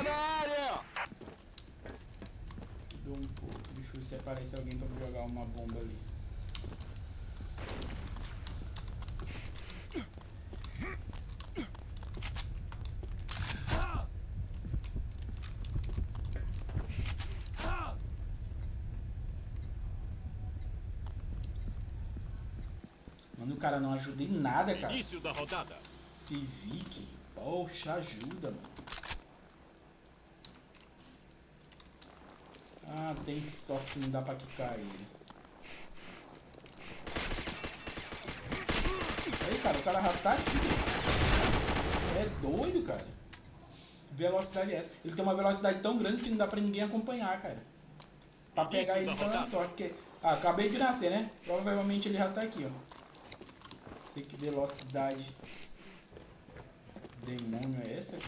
Tá na área! Dou um pouco. Deixa eu ver se aparece alguém pra me jogar uma bomba ali. Mano, o cara não ajuda em nada, cara. Início da rodada. Civic, poxa, ajuda, mano. Ah, tem sorte que não dá pra quicar ele. Aí, cara, o cara já tá aqui. É doido, cara. Velocidade é essa. Ele tem uma velocidade tão grande que não dá pra ninguém acompanhar, cara. Pra pegar Início ele só na sorte. Porque... Ah, acabei de nascer, né? Provavelmente ele já tá aqui, ó. Sei que velocidade demônio é essa?